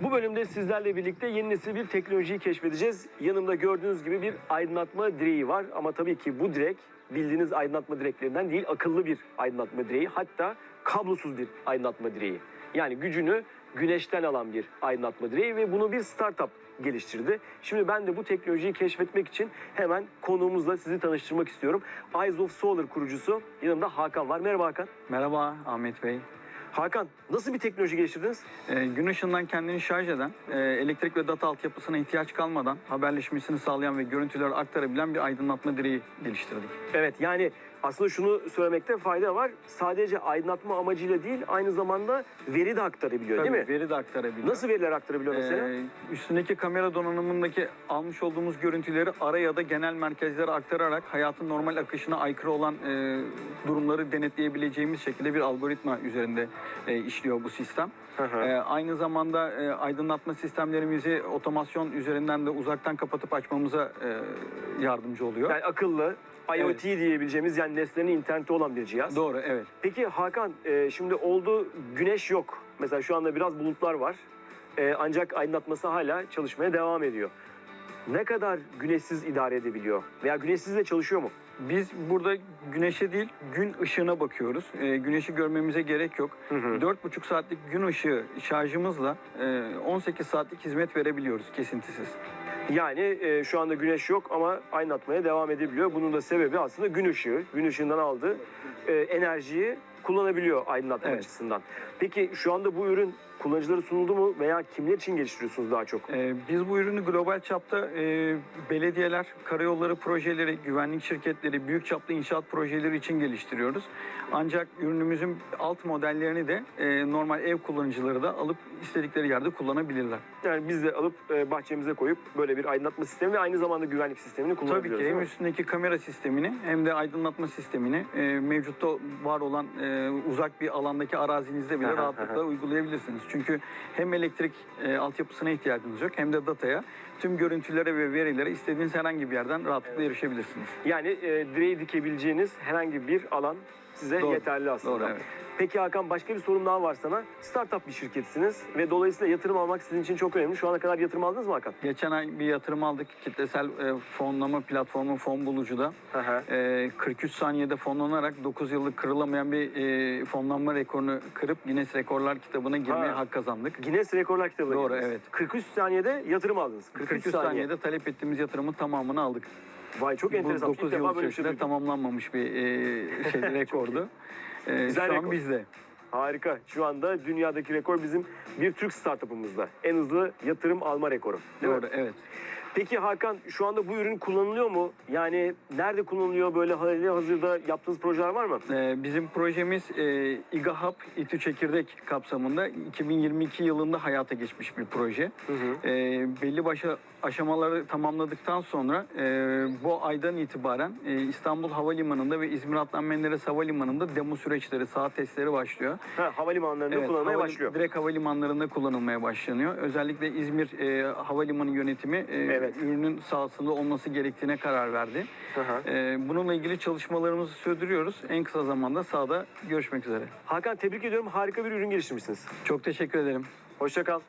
Bu bölümde sizlerle birlikte yeni nesil bir teknolojiyi keşfedeceğiz. Yanımda gördüğünüz gibi bir aydınlatma direği var ama tabii ki bu direk bildiğiniz aydınlatma direklerinden değil, akıllı bir aydınlatma direği. Hatta kablosuz bir aydınlatma direği. Yani gücünü güneşten alan bir aydınlatma direği ve bunu bir startup geliştirdi. Şimdi ben de bu teknolojiyi keşfetmek için hemen konuğumuzla sizi tanıştırmak istiyorum. Eyes of Solar kurucusu yanımda Hakan var. Merhaba Hakan. Merhaba Ahmet Bey. Hakan nasıl bir teknoloji geliştirdiniz? Ee, gün ışığından kendini şarj eden, e, elektrik ve data altyapısına ihtiyaç kalmadan haberleşmesini sağlayan ve görüntüleri aktarabilen bir aydınlatma direği geliştirdik. Evet yani aslında şunu söylemekte fayda var. Sadece aydınlatma amacıyla değil aynı zamanda veri de aktarabiliyor Tabii, değil mi? Veri de aktarabiliyor. Nasıl veriler aktarabiliyor mesela? Ee, üstündeki kamera donanımındaki almış olduğumuz görüntüleri ara ya da genel merkezlere aktararak hayatın normal akışına aykırı olan e, durumları denetleyebileceğimiz şekilde bir algoritma üzerinde e, işliyor bu sistem. Hı hı. Ee, aynı zamanda e, aydınlatma sistemlerimizi otomasyon üzerinden de uzaktan kapatıp açmamıza e, yardımcı oluyor. yani akıllı, IoT diyebileceğimiz yani nesnenin interneti olan bir cihaz. Doğru, evet. Peki Hakan e, şimdi oldu güneş yok. Mesela şu anda biraz bulutlar var. E, ancak aydınlatması hala çalışmaya devam ediyor. Ne kadar güneşsiz idare edebiliyor? Veya güneşsiz de çalışıyor mu? Biz burada güneşe değil, gün ışığına bakıyoruz. Ee, güneşi görmemize gerek yok. Hı hı. 4,5 saatlik gün ışığı şarjımızla e, 18 saatlik hizmet verebiliyoruz kesintisiz. Yani e, şu anda güneş yok ama aydınlatmaya devam edebiliyor. Bunun da sebebi aslında gün ışığı. Gün ışığından aldığı e, enerjiyi kullanabiliyor aydınlatma Evet. açısından. Peki şu anda bu ürün kullanıcılara sunuldu mu veya kimler için geliştiriyorsunuz daha çok? Ee, biz bu ürünü global çapta e, belediyeler, karayolları projeleri, güvenlik şirketleri, büyük çaplı inşaat projeleri için geliştiriyoruz. Ancak ürünümüzün alt modellerini de e, normal ev kullanıcıları da alıp istedikleri yerde kullanabilirler. Yani biz de alıp e, bahçemize koyup böyle bir aydınlatma sistemi ve aynı zamanda güvenlik sistemini Tabii kullanabiliyoruz. ki değil hem üstündeki kamera sistemini hem de aydınlatma sistemini e, mevcutta var olan e, uzak bir alandaki arazinizde bile Aha, rahatlıkla uygulayabilirsiniz. Çünkü hem elektrik e, altyapısına ihtiyacınız yok hem de dataya tüm görüntülere ve verilere istediğiniz herhangi bir yerden rahatlıkla erişebilirsiniz. Yani e, direği dikebileceğiniz herhangi bir alan size Doğru, yeterli aslında. Doğru evet. Peki Hakan başka bir sorum daha var sana. Startup bir şirketsiniz ve dolayısıyla yatırım almak sizin için çok önemli. Şu ana kadar yatırım aldınız mı Hakan? Geçen ay bir yatırım aldık kitlesel e, fonlama platformu fon bulucuda. Hı. E, 43 saniyede fonlanarak 9 yıllık kırılamayan bir e, fonlanma rekorunu kırıp Guinness Rekorlar kitabına girmeye Ha. hak kazandık. Guinness Rekorlar kitabına Doğru, girdiniz. evet. 43 saniyede yatırım aldınız. 43, 43 saniye. saniyede talep ettiğimiz yatırımın tamamını aldık. Vay çok Bu enteresan. 9 İlk yıl şey içerisinde duydum. tamamlanmamış bir e, şey rekordu. E, Güzel şu rekor. an bizde. Harika. Şu anda dünyadaki rekor bizim bir Türk startup'ımızda. En hızlı yatırım alma rekoru. Değil mi? Doğru, evet. Peki Hakan şu anda bu ürün kullanılıyor mu? Yani nerede kullanılıyor böyle hali hazırda yaptığınız projeler var mı? E, bizim projemiz e, İGAHAP İTÜ Çekirdek kapsamında 2022 yılında hayata geçmiş bir proje. Hı hı. E, belli başlı aşamaları tamamladıktan sonra e, bu aydan itibaren e, İstanbul Havalimanı'nda ve İzmir Adnan Menderes Havalimanı'nda demo süreçleri, saat testleri başlıyor. Ha, havalimanlarında Evet, kullanılmaya havali- başlıyor. Direkt havalimanlarında kullanılmaya başlanıyor. Özellikle İzmir e, Havalimanı yönetimi e, Evet. Ürünün sahasında olması gerektiğine karar verdi. Hı hı. E, bununla ilgili çalışmalarımızı sürdürüyoruz. En kısa zamanda sahada görüşmek üzere. Hakan tebrik ediyorum. Harika bir ürün geliştirmişsiniz. Çok teşekkür ederim. Hoşça kal.